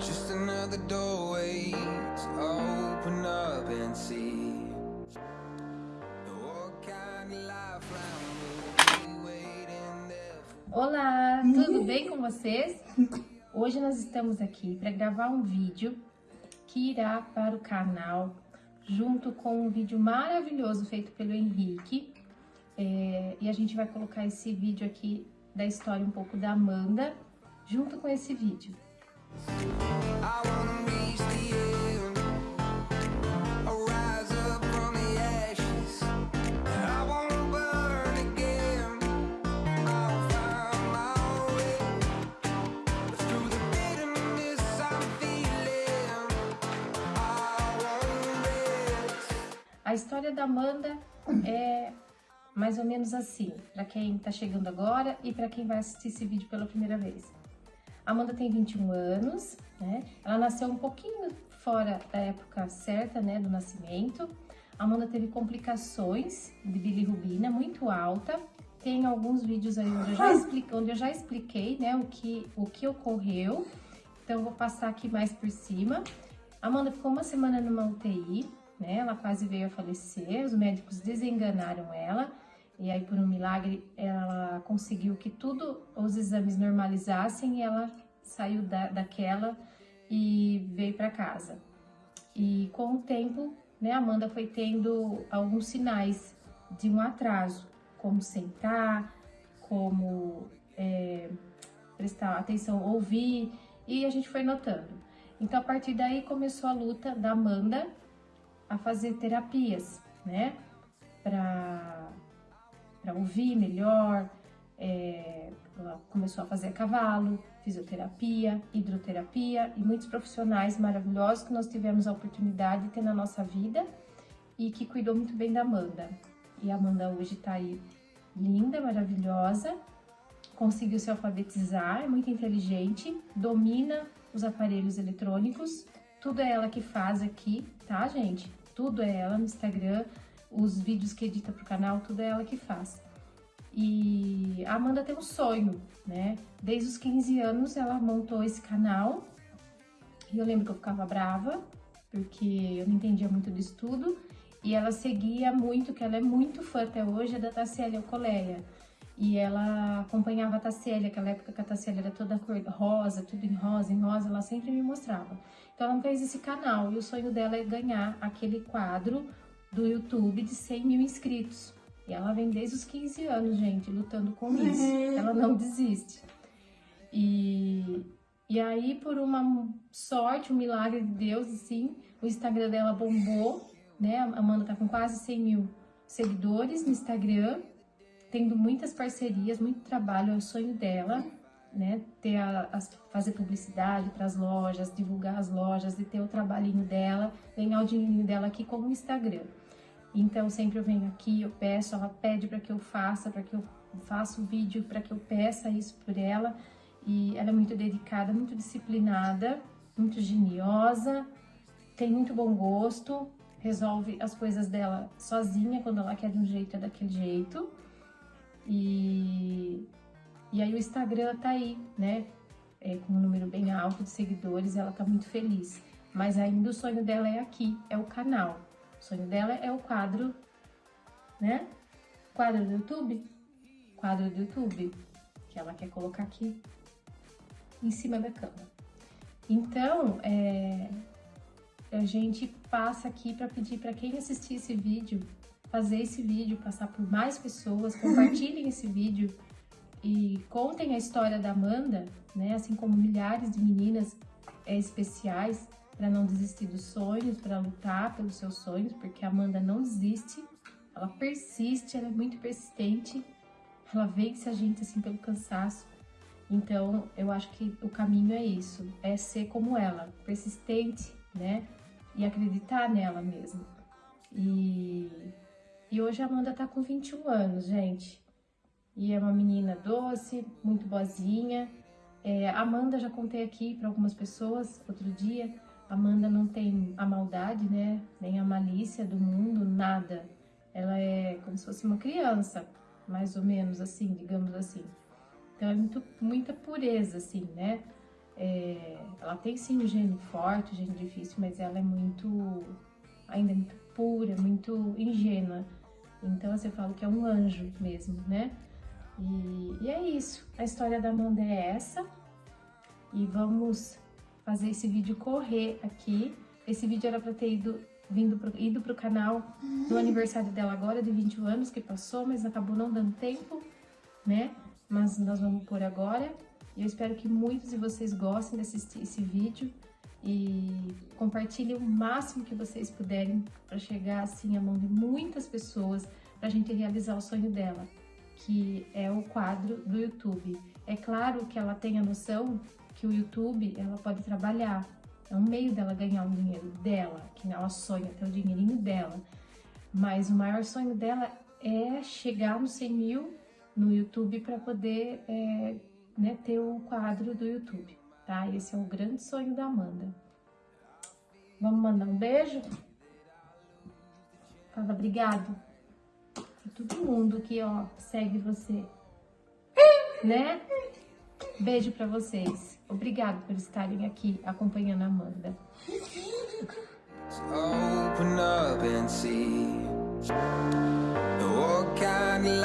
Just another doorway to open up and see. Olá, tudo bem com vocês? Hoje nós estamos aqui para gravar um vídeo que irá para o canal junto com um vídeo maravilhoso feito pelo Henrique. É, e a gente vai colocar esse vídeo aqui da história um pouco da Amanda junto com esse vídeo. A história da Amanda é mais ou menos assim, para quem está chegando agora e para quem vai assistir esse vídeo pela primeira vez. Amanda tem 21 anos, né? Ela nasceu um pouquinho fora da época certa, né, do nascimento. A Amanda teve complicações de bilirrubina muito alta. Tem alguns vídeos aí onde eu já, onde eu já expliquei, né, o que, o que ocorreu. Então, eu vou passar aqui mais por cima. A Amanda ficou uma semana numa UTI, né? Ela quase veio a falecer, os médicos desenganaram ela. E aí, por um milagre, ela conseguiu que tudo, os exames normalizassem e ela saiu da, daquela e veio para casa. E com o tempo, né, Amanda foi tendo alguns sinais de um atraso, como sentar, como é, prestar atenção, ouvir, e a gente foi notando. Então, a partir daí, começou a luta da Amanda a fazer terapias, né, ouvir melhor, é, ela começou a fazer cavalo, fisioterapia, hidroterapia e muitos profissionais maravilhosos que nós tivemos a oportunidade de ter na nossa vida e que cuidou muito bem da Amanda. E a Amanda hoje tá aí linda, maravilhosa, conseguiu se alfabetizar, é muito inteligente, domina os aparelhos eletrônicos, tudo é ela que faz aqui, tá, gente? Tudo é ela no Instagram, os vídeos que edita pro canal, tudo é ela que faz. E a Amanda tem um sonho, né? Desde os 15 anos ela montou esse canal. E eu lembro que eu ficava brava, porque eu não entendia muito disso tudo. E ela seguia muito, que ela é muito fã até hoje, é da Tassiele Alcoleia. E ela acompanhava a Tassiele, aquela época que a Tassiele era toda cor rosa, tudo em rosa, em rosa, ela sempre me mostrava. Então ela fez esse canal e o sonho dela é ganhar aquele quadro do YouTube de 100 mil inscritos. E ela vem desde os 15 anos, gente, lutando com isso. Ela não desiste. E, e aí, por uma sorte, um milagre de Deus, assim, o Instagram dela bombou, né? A Amanda tá com quase 100 mil seguidores no Instagram, tendo muitas parcerias, muito trabalho, é o sonho dela, né? Ter a, as- fazer publicidade para as lojas, divulgar as lojas e ter o trabalhinho dela, ganhar o dinheirinho dela aqui com o Instagram. Então, sempre eu venho aqui, eu peço, ela pede para que eu faça, para que eu faça o vídeo, para que eu peça isso por ela. E ela é muito dedicada, muito disciplinada, muito geniosa, tem muito bom gosto, resolve as coisas dela sozinha, quando ela quer de um jeito, é daquele jeito. E, e aí o Instagram tá aí, né? É, com um número bem alto de seguidores, ela tá muito feliz. Mas ainda o sonho dela é aqui, é o canal. O sonho dela é o quadro, né? Quadro do YouTube? Quadro do YouTube, que ela quer colocar aqui em cima da cama. Então, é, a gente passa aqui para pedir para quem assistir esse vídeo, fazer esse vídeo, passar por mais pessoas, compartilhem esse vídeo e contem a história da Amanda, né? Assim como milhares de meninas é, especiais para não desistir dos sonhos, para lutar pelos seus sonhos, porque a Amanda não desiste, ela persiste, ela é muito persistente, ela vence a gente assim pelo cansaço. Então, eu acho que o caminho é isso, é ser como ela, persistente, né? E acreditar nela mesmo. E, e hoje a Amanda tá com 21 anos, gente. E é uma menina doce, muito boazinha. É, Amanda já contei aqui para algumas pessoas outro dia. Amanda não tem a maldade, né? Nem a malícia do mundo, nada. Ela é como se fosse uma criança, mais ou menos assim, digamos assim. Então é muito, muita pureza, assim, né? É, ela tem sim um gene forte, um gene difícil, mas ela é muito, ainda muito pura, muito ingênua. Então você fala que é um anjo mesmo, né? E, e é isso. A história da Amanda é essa. E vamos fazer esse vídeo correr aqui. Esse vídeo era para ter ido, vindo pro, ido pro canal no aniversário dela agora, de 21 anos, que passou, mas acabou não dando tempo, né? Mas nós vamos por agora. E eu espero que muitos de vocês gostem de assistir esse vídeo e compartilhem o máximo que vocês puderem para chegar assim à mão de muitas pessoas para a gente realizar o sonho dela, que é o quadro do YouTube. É claro que ela tem a noção que o YouTube ela pode trabalhar, é um meio dela ganhar um dinheiro dela, que ela sonha ter o dinheirinho dela, mas o maior sonho dela é chegar nos 100 mil no YouTube para poder é, né, ter o quadro do YouTube tá? Esse é o grande sonho da Amanda. Vamos mandar um beijo? Fala obrigado pra todo mundo que, ó, segue você, né? Beijo pra vocês. Obrigado por estarem aqui acompanhando a Amanda. Open up and see what kind of